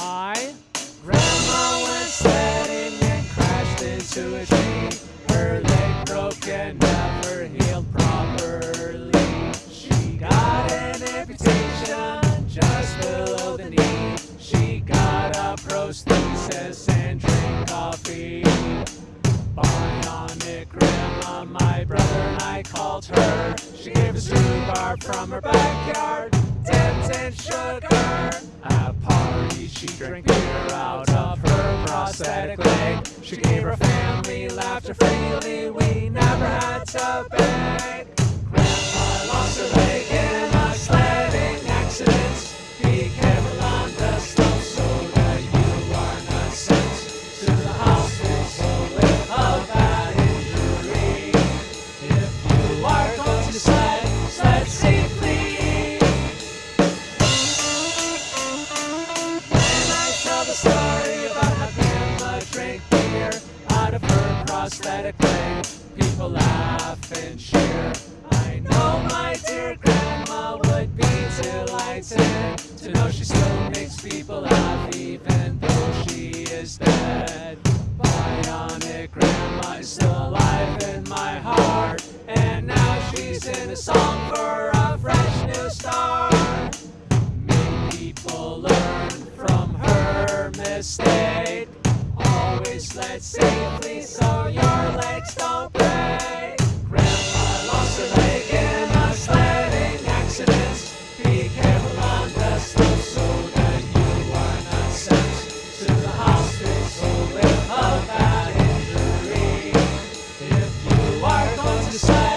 My grandma went sledding and crashed into a tree. Her leg broke and never healed properly. She got an amputation just below the knee. She got a prosthesis and drank coffee. Bionic grandma, my brother and I called her. She gave us rhubarb from her backyard, dipped in sugar. At parties, she drank beer out of her prosthetic leg. She gave her family laughter freely. We never had to beg. Grandma lost her leg in a sledding accident. Be careful on the slope so that you are not sent to the hospital with a bad injury. If you are going to sled, sled safely. Story about how grandma drank beer out of her prosthetic leg, people laugh and cheer. I know my dear grandma would be delighted to know she still makes people laugh even though she is dead. Bionic grandma is still alive in my heart, and now she's in a song for a fresh wish, let's safely so your legs don't break. Grandpa lost a leg in a sledding accident. Be careful on the slope so that you are not sent to the hospital with a bad injury. If you are going to slide,